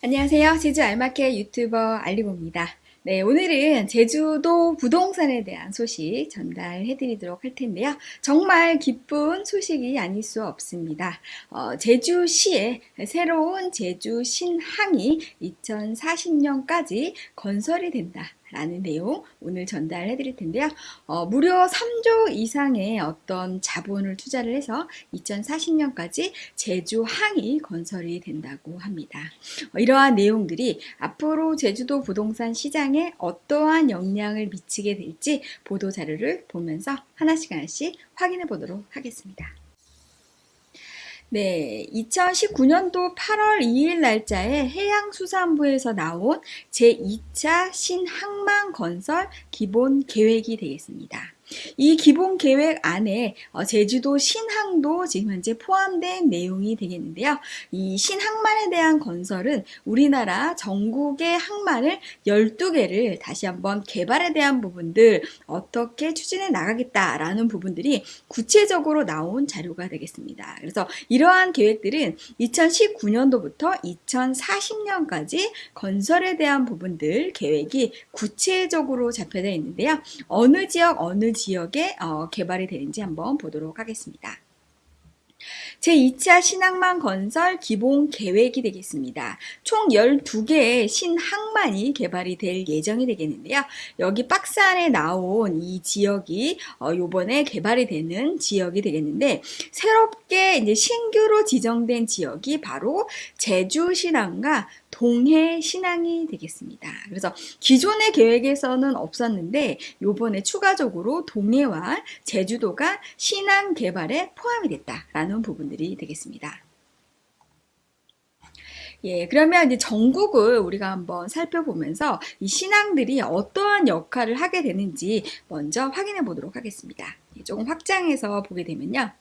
안녕하세요. 제주 알마켓 유튜버 알리고입니다. 네, 오늘은 제주도 부동산에 대한 소식 전달해 드리도록 할 텐데요. 정말 기쁜 소식이 아닐 수 없습니다. 어, 제주시에 새로운 제주 신항이 2040년까지 건설이 된다. 라는 내용 오늘 전달해 드릴 텐데요. 어, 무려 3조 이상의 어떤 자본을 투자를 해서 2040년까지 제주 항이 건설이 된다고 합니다. 어, 이러한 내용들이 앞으로 제주도 부동산 시장에 어떠한 영향을 미치게 될지 보도 자료를 보면서 하나씩 하나씩 확인해 보도록 하겠습니다. 네, 2019년도 8월 2일 날짜에 해양수산부에서 나온 제2차 신항만 건설 기본 계획이 되겠습니다. 이 기본 계획 안에 어, 제주도 신항도 지금 현재 포함된 내용이 되겠는데요. 이 신항만에 대한 건설은 우리나라 전국의 항만을 12개를 다시 한번 개발에 대한 부분들 어떻게 추진해 나가겠다라는 부분들이 구체적으로 나온 자료가 되겠습니다. 그래서 이러한 계획들은 2019년도부터 2040년까지 건설에 대한 부분들 계획이 구체적으로 잡혀져 있는데요. 어느 지역 어느 지역에 어, 개발이 되는지 한번 보도록 하겠습니다. 제2차 신항만 건설 기본 계획이 되겠습니다. 총 12개의 신항만이 개발이 될 예정이 되겠는데요. 여기 박스 안에 나온 이 지역이 어, 요번에 개발이 되는 지역이 되겠는데 새롭게 이제 신규로 지정된 지역이 바로 제주 신항과 동해 신항이 되겠습니다. 그래서 기존의 계획에서는 없었는데 요번에 추가적으로 동해와 제주도가 신항 개발에 포함이 됐다라는 부분들이 되겠습니다. 예, 그러면 이제 전국을 우리가 한번 살펴보면서 이 신앙들이 어떠한 역할을 하게 되는지 먼저 확인해 보도록 하겠습니다. 예, 조금 확장해서 보게 되면요.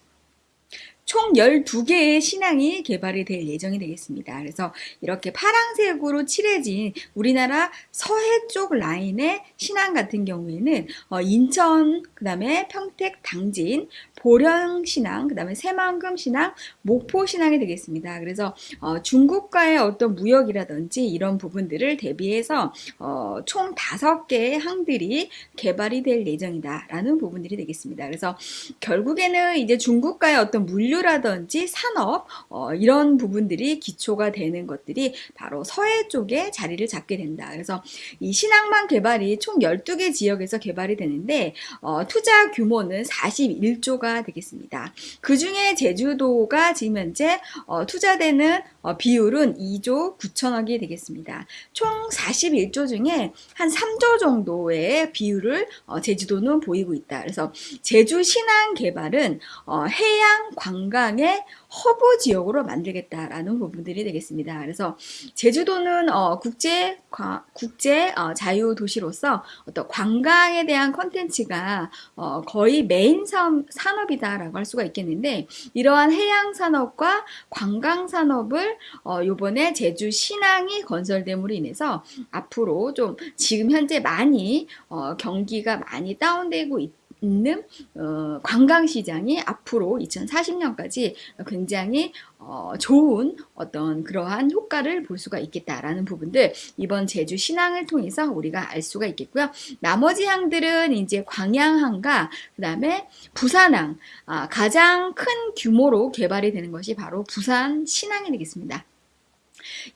총 12개의 신앙이 개발이 될 예정이 되겠습니다. 그래서 이렇게 파랑색으로 칠해진 우리나라 서해 쪽 라인의 신앙 같은 경우에는 어, 인천, 그 다음에 평택, 당진, 보령 신앙, 그 다음에 새만금 신앙, 목포 신앙이 되겠습니다. 그래서 어, 중국과의 어떤 무역이라든지 이런 부분들을 대비해서 어, 총 5개의 항들이 개발이 될 예정이다라는 부분들이 되겠습니다. 그래서 결국에는 이제 중국과의 어떤 물류 물류라든지 산업 어, 이런 부분들이 기초가 되는 것들이 바로 서해 쪽에 자리를 잡게 된다. 그래서 이 신항만 개발이 총 12개 지역에서 개발이 되는데 어, 투자 규모는 41조가 되겠습니다. 그 중에 제주도가 지금 현재 어, 투자되는 어, 비율은 2조 9천억이 되겠습니다. 총 41조 중에 한 3조 정도의 비율을 어, 제주도는 보이고 있다. 그래서 제주 신항 개발은 어, 해양 관 관광의 허브 지역으로 만들겠다라는 부분들이 되겠습니다. 그래서 제주도는 어, 국제 과, 국제 어, 자유 도시로서 어떤 관광에 대한 컨텐츠가 어, 거의 메인 산, 산업이다라고 할 수가 있겠는데 이러한 해양 산업과 관광 산업을 어, 요번에 제주 신항이 건설됨으로 인해서 앞으로 좀 지금 현재 많이 어, 경기가 많이 다운되고 있다. 있는 어, 관광시장이 앞으로 2040년까지 굉장히 어, 좋은 어떤 그러한 효과를 볼 수가 있겠다라는 부분들 이번 제주 신항을 통해서 우리가 알 수가 있겠고요. 나머지 항들은 이제 광양항과 그 다음에 부산항 아, 가장 큰 규모로 개발이 되는 것이 바로 부산 신항이 되겠습니다.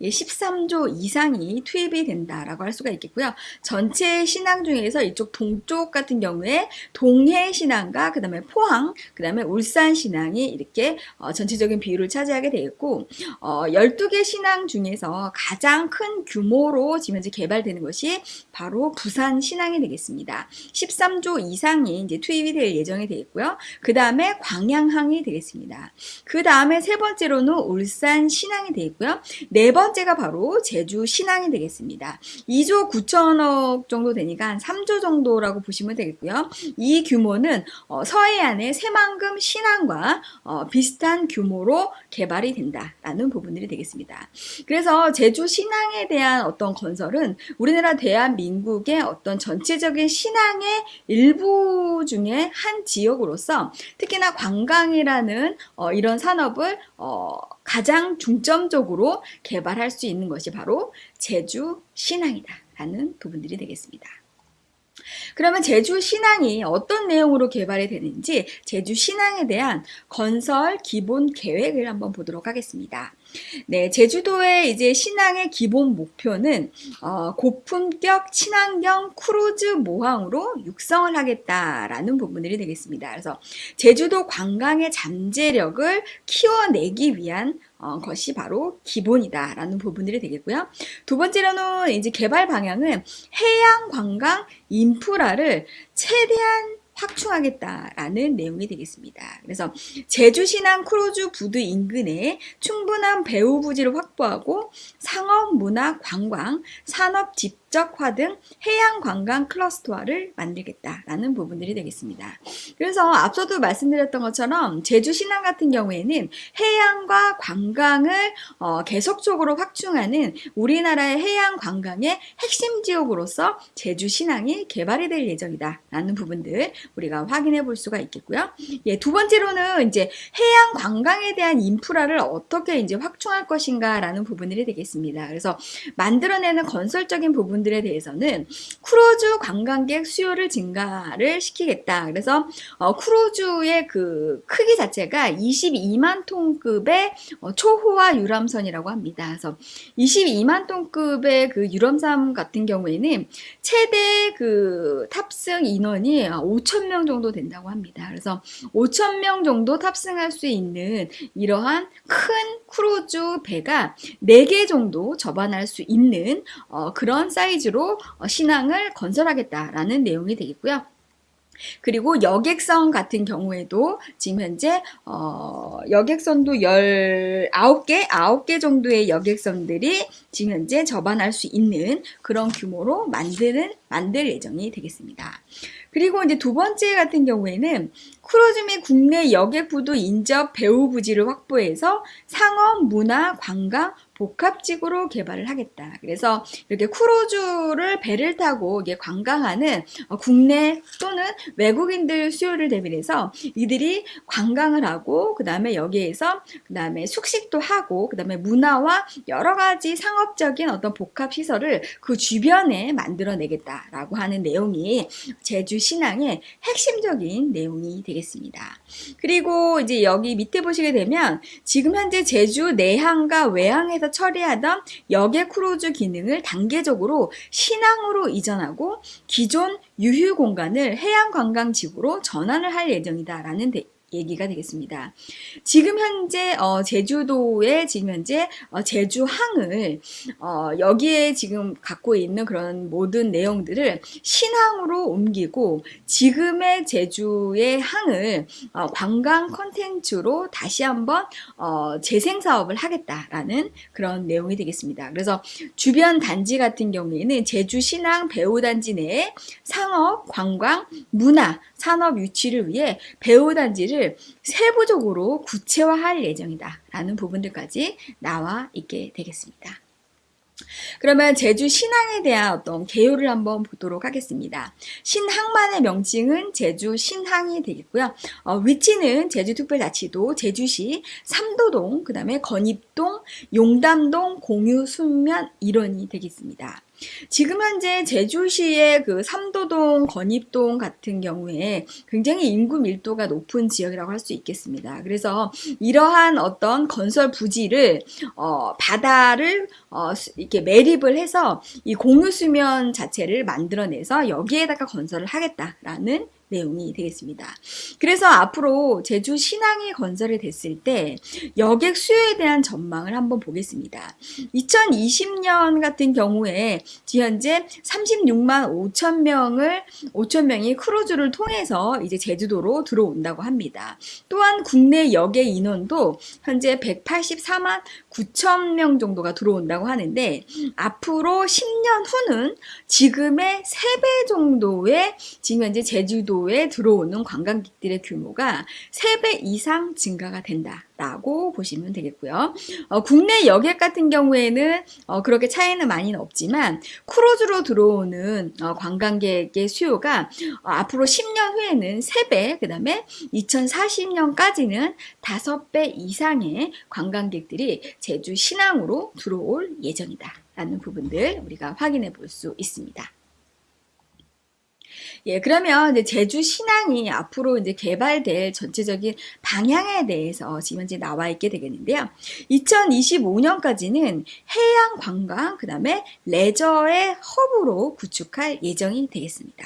13조 예, 이상이 투입이 된다라고 할 수가 있겠고요. 전체 신앙 중에서 이쪽 동쪽 같은 경우에 동해 신앙과 그 다음에 포항, 그 다음에 울산 신앙이 이렇게 어, 전체적인 비율을 차지하게 되겠고 어, 12개 신앙 중에서 가장 큰 규모로 지금 현재 개발되는 것이 바로 부산 신앙이 되겠습니다. 13조 이상이 이제 투입이 될 예정이 되겠고요. 그 다음에 광양항이 되겠습니다. 그 다음에 세 번째로는 울산 신앙이 되겠고요. 네 번째가 바로 제주 신항이 되겠습니다. 2조 9천억 정도 되니까 한 3조 정도라고 보시면 되겠고요. 이 규모는 어, 서해안의 새만금 신항과 어, 비슷한 규모로 개발이 된다라는 부분들이 되겠습니다. 그래서 제주 신항에 대한 어떤 건설은 우리나라 대한민국의 어떤 전체적인 신항의 일부 중에 한 지역으로서 특히나 관광이라는 어, 이런 산업을 가장 중점적으로 개발할 수 있는 것이 바로 제주 신항이다 라는 부분들이 되겠습니다. 그러면 제주 신항이 어떤 내용으로 개발이 되는지 제주 신항에 대한 건설 기본 계획을 한번 보도록 하겠습니다. 네, 제주도의 이제 신항의 기본 목표는 어, 고품격 친환경 크루즈 모항으로 육성을 하겠다라는 부분들이 되겠습니다. 그래서 제주도 관광의 잠재력을 키워내기 위한 어, 것이 바로 기본이다라는 부분들이 되겠고요. 두 번째로는 이제 개발 방향은 해양 관광 인프라를 최대한 확충하겠다라는 내용이 되겠습니다. 그래서 제주 신항 크루즈 부두 인근에 충분한 배후 부지를 확보하고 상업, 문화, 관광, 산업 집적화 등 해양 관광 클러스터화를 만들겠다라는 부분들이 되겠습니다. 그래서 앞서도 말씀드렸던 것처럼 제주 신항 같은 경우에는 해양과 관광을 어, 계속적으로 확충하는 우리나라의 해양 관광의 핵심 지역으로서 제주 신항이 개발이 될 예정이다라는 부분들 우리가 확인해 볼 수가 있겠고요. 예, 두 번째로는 이제 해양 관광에 대한 인프라를 어떻게 이제 확충할 것인가라는 부분들이 되겠습니다. 그래서 만들어내는 건설적인 부분들에 대해서는 크루즈 관광객 수요를 증가를 시키겠다. 그래서 어, 크루즈의 그 크기 자체가 22만 톤급의 어, 초호화 유람선이라고 합니다. 그래서 22만 톤급의 그 유람선 같은 경우에는 최대 그 탑승 인원이 5천 5명 정도 된다고 합니다. 그래서 5천 명 정도 탑승할 수 있는 이러한 큰 크루즈 배가 4개 정도 접안할 수 있는 어, 그런 사이즈로 어, 신항을 건설하겠다라는 내용이 되겠고요. 그리고 여객선 같은 경우에도 지금 현재 어, 여객선도 19개, 9개 정도의 여객선들이 지금 현재 접안할 수 있는 그런 규모로 만드는 만들 예정이 되겠습니다. 그리고 이제 두 번째 같은 경우에는 크루즈 및 국내 여객부두 인접 배후 부지를 확보해서 상업, 문화, 관광, 복합지구로 개발을 하겠다. 그래서 이렇게 크루즈를 배를 타고 이게 관광하는 어, 국내 또는 외국인들 수요를 대비해서 이들이 관광을 하고 그 다음에 여기에서 그 다음에 숙식도 하고 그 다음에 문화와 여러 가지 상업적인 어떤 복합 시설을 그 주변에 만들어내겠다라고 하는 내용이 제주 신항의 핵심적인 내용이 되겠습니다. 그리고 이제 여기 밑에 보시게 되면 지금 현재 제주 내항과 외항에서 처리하던 여객 크루즈 기능을 단계적으로 신항으로 이전하고 기존 유휴 공간을 해양 관광지구로 전환을 할 예정이다라는 얘기가 되겠습니다. 지금 현재 어, 제주도의 지금 현재 어, 제주항을 어, 여기에 지금 갖고 있는 그런 모든 내용들을 신항으로 옮기고 지금의 제주의 항을 어, 관광 컨텐츠로 다시 한번 어, 재생 사업을 하겠다라는 그런 내용이 되겠습니다. 그래서 주변 단지 같은 경우에는 제주 신항 배우 단지 내에 상업, 관광, 문화, 산업 유치를 위해 배우단지를 세부적으로 구체화할 예정이다 라는 부분들까지 나와 있게 되겠습니다. 그러면 제주 신항에 대한 어떤 개요를 한번 보도록 하겠습니다. 신항만의 명칭은 제주 신항이 되겠고요. 어, 위치는 제주특별자치도 제주시 삼도동, 그 다음에 건입동, 용담동 공유 순면 일원이 되겠습니다. 지금 현재 제주시의 그 삼도동, 건입동 같은 경우에 굉장히 인구 밀도가 높은 지역이라고 할 수 있겠습니다. 그래서 이러한 어떤 건설 부지를 어, 바다를 어, 이렇게 매립을 해서 이 공유 수면 자체를 만들어내서 여기에다가 건설을 하겠다라는 내용이 되겠습니다. 그래서 앞으로 제주 신항이 건설이 됐을 때 여객 수요에 대한 전망을 한번 보겠습니다. 2020년 같은 경우에 현재 36만 5천 명을 5천 명이 크루즈를 통해서 이제 제주도로 들어온다고 합니다. 또한 국내 여객 인원도 현재 184만 9천 명 정도가 들어온다고 하는데 앞으로 10년 후는 지금의 3배 정도의 지금 현재 제주도 제주도에 들어오는 관광객들의 규모가 3배 이상 증가가 된다. 라고 보시면 되겠고요. 어, 국내 여객 같은 경우에는 어, 그렇게 차이는 많이는 없지만 크루즈로 들어오는 어, 관광객의 수요가 어, 앞으로 10년 후에는 3배, 그 다음에 2040년까지는 5배 이상의 관광객들이 제주 신항으로 들어올 예정이다. 라는 부분들 우리가 확인해 볼 수 있습니다. 예, 그러면 이제 제주 신항이 앞으로 이제 개발될 전체적인 방향에 대해서 지금 현재 나와 있게 되겠는데요. 2025년까지는 해양 관광, 그 다음에 레저의 허브로 구축할 예정이 되겠습니다.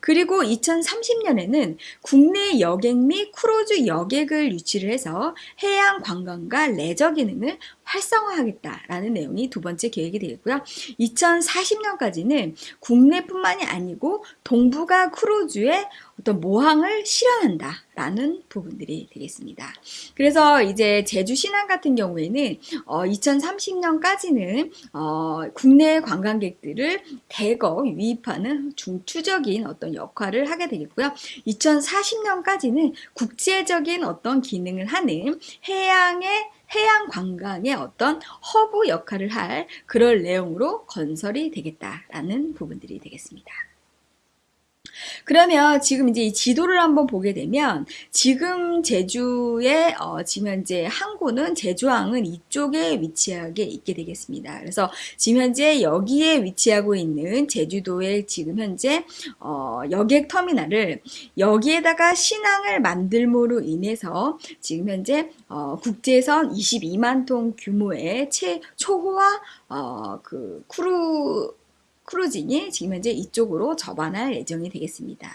그리고 2030년에는 국내 여객 및 크루즈 여객을 유치를 해서 해양 관광과 레저 기능을 활성화하겠다라는 내용이 두 번째 계획이 되겠고요. 2040년까지는 국내뿐만이 아니고 동북아 크루즈의 어떤 모항을 실현한다. 라는 부분들이 되겠습니다. 그래서 이제 제주 신항 같은 경우에는 어, 2030년까지는 어, 국내 관광객들을 대거 유입하는 중추적인 어떤 역할을 하게 되겠고요. 2040년까지는 국제적인 어떤 기능을 하는 해양의 해양 관광의 어떤 허브 역할을 할 그럴 내용으로 건설이 되겠다라는 부분들이 되겠습니다. 그러면 지금 이제 이 지도를 한번 보게 되면 지금 제주의 어, 지금 현재 항구는 제주항은 이쪽에 위치하게 있게 되겠습니다. 그래서 지금 현재 여기에 위치하고 있는 제주도의 지금 현재 어, 여객 터미널을 여기에다가 신항을 만들므로 인해서 지금 현재 어, 국제선 22만 톤 규모의 최 초호화 어, 그 크루 크루징이 지금 현재 이쪽으로 접안할 예정이 되겠습니다.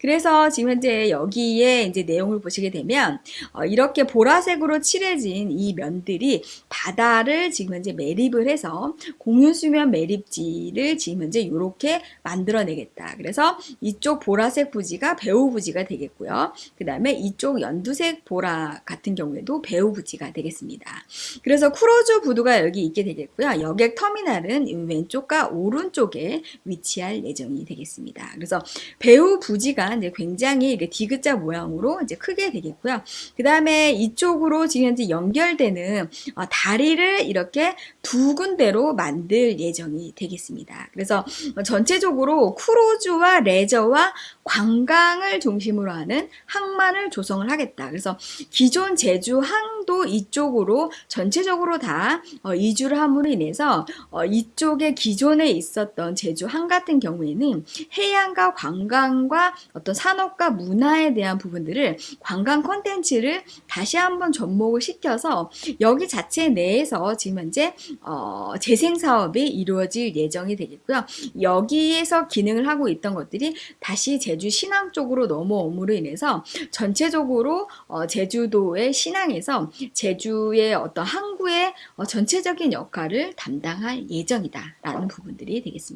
그래서 지금 현재 여기에 이제 내용을 보시게 되면 어, 이렇게 보라색으로 칠해진 이 면들이 바다를 지금 현재 매립을 해서 공유수면 매립지를 지금 현재 이렇게 만들어내겠다. 그래서 이쪽 보라색 부지가 배후 부지가 되겠고요. 그 다음에 이쪽 연두색 보라 같은 경우에도 배후 부지가 되겠습니다. 그래서 크루즈 부두가 여기 있게 되겠고요. 여객 터미널은 왼쪽과 오른쪽 쪽에 위치할 예정이 되겠습니다. 그래서 배후 부지가 이제 굉장히 디귿자 모양으로 이제 크게 되겠고요. 그 다음에 이쪽으로 지금 현재 연결되는 어, 다리를 이렇게 두 군데로 만들 예정이 되겠습니다. 그래서 전체적으로 크루즈와 레저와 관광을 중심으로 하는 항만을 조성을 하겠다. 그래서 기존 제주 항도 이쪽으로 전체적으로 다 어, 이주를 함으로 인해서 어, 이쪽에 기존에 있었던 제주 항 같은 경우에는 해양과 관광과 어떤 산업과 문화에 대한 부분들을 관광 콘텐츠를 다시 한번 접목을 시켜서 여기 자체 내에서 지금 현재 어, 재생 사업이 이루어질 예정이 되겠고요. 여기에서 기능을 하고 있던 것들이 다시 재 제주 신항 쪽으로 넘어옴으로 인해서 전체적으로 어, 제주도의 신항에서 제주의 어떤 항구의 어, 전체적인 역할을 담당할 예정이다라는 부분들이 되겠습니다.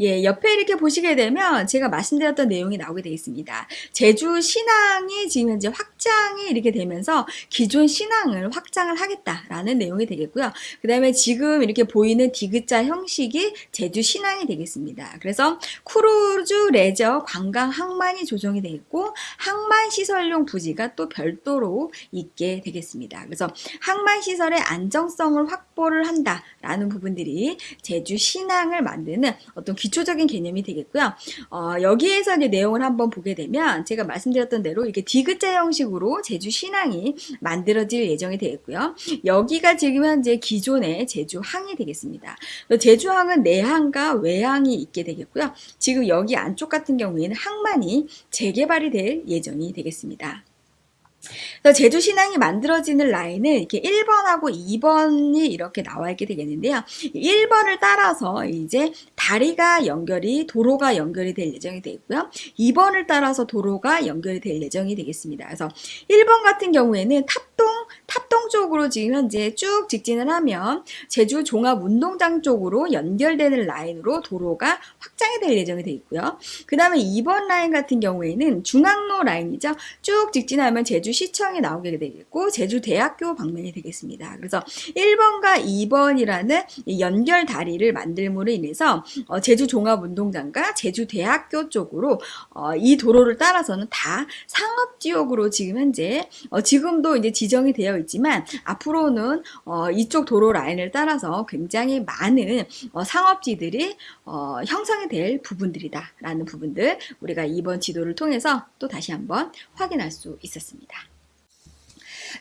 예, 옆에 이렇게 보시게 되면 제가 말씀드렸던 내용이 나오게 되어 있습니다. 제주 신항이 지금 현재 확장이 이렇게 되면서 기존 신항을 확장을 하겠다라는 내용이 되겠고요. 그 다음에 지금 이렇게 보이는 디귿자 형식이 제주 신항이 되겠습니다. 그래서 크루즈, 레저, 관광, 항만이 조성이 되겠고 항만 시설용 부지가 또 별도로 있게 되겠습니다. 그래서 항만 시설의 안정성을 확보를 한다라는 부분들이 제주 신항을 만드는 어떤 기초적인 개념이 되겠고요. 어, 여기에서 이제 내용을 한번 보게 되면 제가 말씀드렸던 대로 이렇게 디귿자 형식으로 제주 신항이 만들어질 예정이 되겠고요. 여기가 지금 현재 기존의 제주항이 되겠습니다. 제주항은 내항과 외항이 있게 되겠고요. 지금 여기 안쪽 같은 경우에는 항만이 재개발이 될 예정이 되겠습니다. 그래서 제주 신항이 만들어지는 라인은 이렇게 1번하고 2번이 이렇게 나와 있게 되겠는데요. 1번을 따라서 이제 다리가 연결이 도로가 연결이 될 예정이 되고요. 2번을 따라서 도로가 연결이 될 예정이 되겠습니다. 그래서 1번 같은 경우에는 탑동 탑동 쪽으로 지금 현재 쭉 직진을 하면 제주 종합운동장 쪽으로 연결되는 라인으로 도로가 확장이 될 예정이 되어 있고요. 그 다음에 2번 라인 같은 경우에는 중앙로 라인이죠. 쭉 직진하면 제주시청이 나오게 되겠고 제주대학교 방면이 되겠습니다. 그래서 1번과 2번이라는 연결 다리를 만들므로 인해서 어, 제주 종합운동장과 제주대학교 쪽으로 어, 이 도로를 따라서는 다 상업지역으로 지금 현재 어, 지금도 이제 지정이 되어 있지만 앞으로는 이쪽 도로 라인을 따라서 굉장히 많은 상업지들이 형성이 될 부분들이다 라는 부분들 우리가 이번 지도를 통해서 또 다시 한번 확인할 수 있었습니다.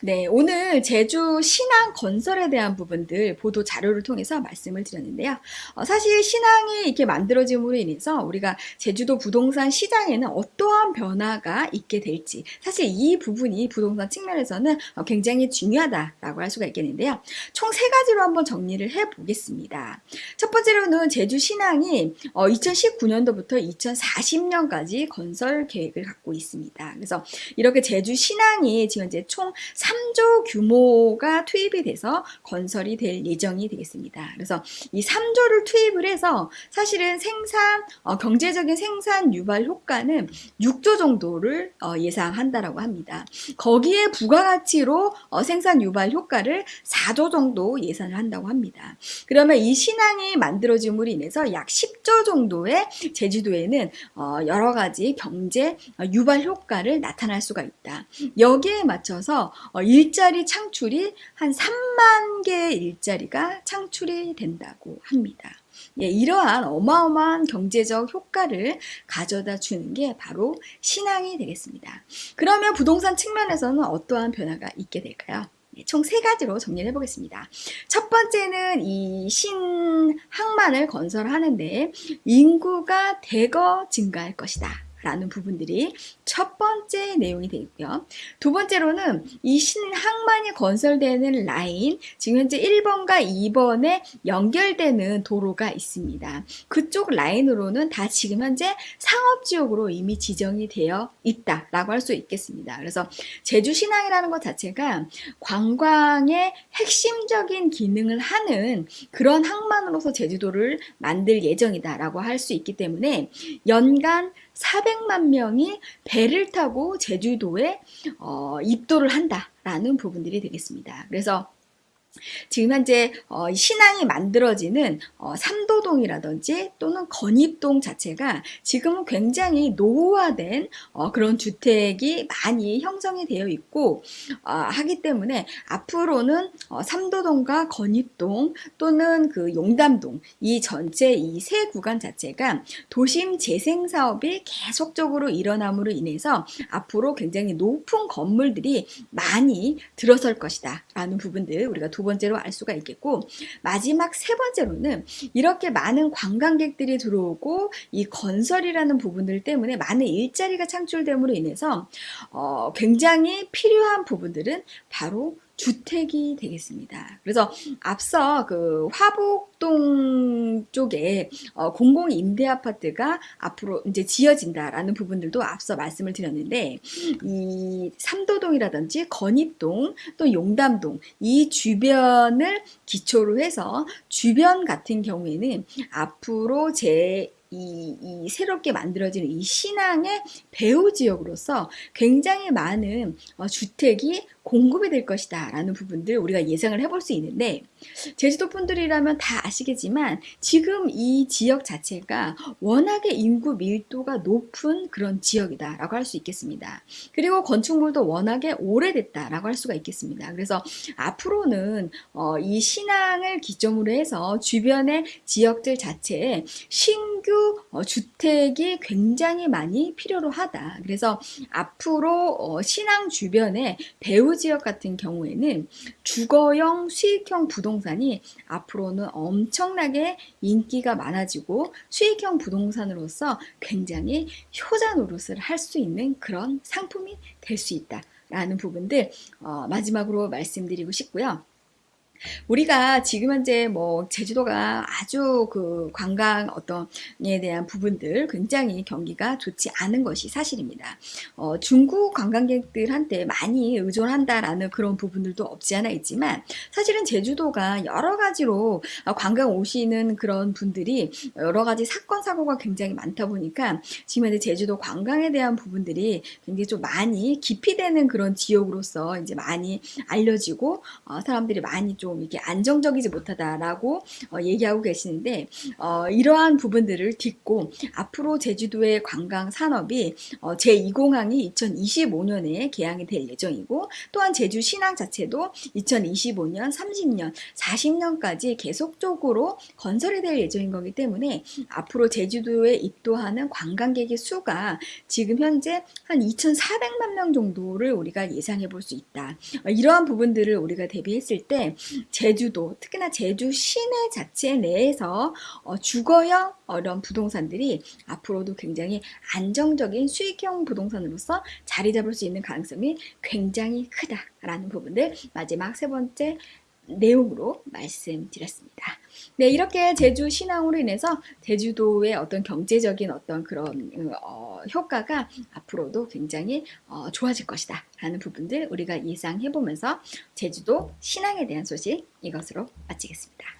네, 오늘 제주 신항 건설에 대한 부분들 보도 자료를 통해서 말씀을 드렸는데요. 어, 사실 신항이 이렇게 만들어짐으로 인해서 우리가 제주도 부동산 시장에는 어떠한 변화가 있게 될지 사실 이 부분이 부동산 측면에서는 어, 굉장히 중요하다라고 할 수가 있겠는데요. 총 세 가지로 한번 정리를 해 보겠습니다. 첫 번째로는 제주 신항이 어, 2019년도부터 2040년까지 건설 계획을 갖고 있습니다. 그래서 이렇게 제주 신항이 지금 이제 총 3조 규모가 투입이 돼서 건설이 될 예정이 되겠습니다. 그래서 이 3조를 투입을 해서 사실은 생산 어, 경제적인 생산 유발 효과는 6조 정도를 어, 예상한다라고 합니다. 거기에 부가가치로 어, 생산 유발 효과를 4조 정도 예상을 한다고 합니다. 그러면 이 신항이 만들어짐으로 인해서 약 10조 정도의 제주도에는 어, 여러 가지 경제 어, 유발 효과를 나타날 수가 있다. 여기에 맞춰서 어, 일자리 창출이 한 3만 개의 일자리가 창출이 된다고 합니다. 예, 이러한 어마어마한 경제적 효과를 가져다 주는 게 바로 신앙이 되겠습니다. 그러면 부동산 측면에서는 어떠한 변화가 있게 될까요? 예, 총세 가지로 정리를 해보겠습니다. 첫 번째는 이 신항만을 건설하는데 인구가 대거 증가할 것이다. 라는 부분들이 첫 번째 내용이 되고요. 두 번째로는 이 신항만이 건설되는 라인, 지금 현재 1번과 2번에 연결되는 도로가 있습니다. 그쪽 라인으로는 다 지금 현재 상업지역으로 이미 지정이 되어 있다라고 할 수 있겠습니다. 그래서 제주신항이라는 것 자체가 관광의 핵심적인 기능을 하는 그런 항만으로서 제주도를 만들 예정이다라고 할 수 있기 때문에 연간 400만 명이 배를 타고 제주도에 어, 입도를 한다라는 부분들이 되겠습니다. 그래서 지금 현재 어, 신앙이 만들어지는 어, 삼도동이라든지 또는 건입동 자체가 지금은 굉장히 노후화된 어, 그런 주택이 많이 형성이 되어 있고 어, 하기 때문에 앞으로는 어, 삼도동과 건입동 또는 그 용담동 이 전체 이 세 구간 자체가 도심 재생 사업이 계속적으로 일어남으로 인해서 앞으로 굉장히 높은 건물들이 많이 들어설 것이다 라는 부분들 우리가 두 번째로 알 수가 있겠고 마지막 세 번째로는 이렇게 많은 관광객들이 들어오고 이 건설이라는 부분들 때문에 많은 일자리가 창출됨으로 인해서 어, 굉장히 필요한 부분들은 바로 주택이 되겠습니다. 그래서 앞서 그 화북동 쪽에 어, 공공 임대 아파트가 앞으로 이제 지어진다라는 부분들도 앞서 말씀을 드렸는데 이 삼도동이라든지 건입동 또 용담동 이 주변을 기초로 해서 주변 같은 경우에는 앞으로 제 이, 이 새롭게 만들어지는 이 신앙의 배후 지역으로서 굉장히 많은 어, 주택이 공급이 될 것이다 라는 부분들 우리가 예상을 해볼 수 있는데 제주도 분들이라면 다 아시겠지만 지금 이 지역 자체가 워낙에 인구 밀도가 높은 그런 지역이다 라고 할 수 있겠습니다. 그리고 건축물도 워낙에 오래됐다 라고 할 수가 있겠습니다. 그래서 앞으로는 어, 이 신앙을 기점으로 해서 주변의 지역들 자체에 신규 어, 주택이 굉장히 많이 필요로 하다. 그래서 앞으로 어, 신앙 주변에 배우 지역 같은 경우에는 주거형 수익형 부동산이 앞으로는 엄청나게 인기가 많아지고 수익형 부동산으로서 굉장히 효자 노릇을 할 수 있는 그런 상품이 될 수 있다. 라는 부분들 어, 마지막으로 말씀드리고 싶고요. 우리가 지금 현재 뭐 제주도가 아주 그 관광 어떤에 대한 부분들 굉장히 경기가 좋지 않은 것이 사실입니다. 어, 중국 관광객들한테 많이 의존한다라는 그런 부분들도 없지 않아 있지만 사실은 제주도가 여러 가지로 관광 오시는 그런 분들이 여러 가지 사건 사고가 굉장히 많다 보니까 지금 현재 제주도 관광에 대한 부분들이 굉장히 좀 많이 깊이 되는 그런 지역으로서 이제 많이 알려지고 어, 사람들이 많이 좀 이게 안정적이지 못하다라고 어, 얘기하고 계시는데 어, 이러한 부분들을 딛고 앞으로 제주도의 관광 산업이 어, 제2공항이 2025년에 개항이 될 예정이고 또한 제주 신항 자체도 2025년, 30년, 40년까지 계속적으로 건설이 될 예정인 거기 때문에 앞으로 제주도에 입도하는 관광객의 수가 지금 현재 한 2,400만 명 정도를 우리가 예상해 볼 수 있다. 어, 이러한 부분들을 우리가 대비했을 때 제주도, 특히나 제주 시내 자체 내에서 어, 주거형 이런 부동산들이 앞으로도 굉장히 안정적인 수익형 부동산으로서 자리 잡을 수 있는 가능성이 굉장히 크다라는 부분들 마지막 세 번째 내용으로 말씀드렸습니다. 네, 이렇게 제주 신항으로 인해서 제주도의 어떤 경제적인 어떤 그런 어, 효과가 앞으로도 굉장히 어, 좋아질 것이다 라는 부분들 우리가 예상해 보면서 제주도 신항에 대한 소식 이것으로 마치겠습니다.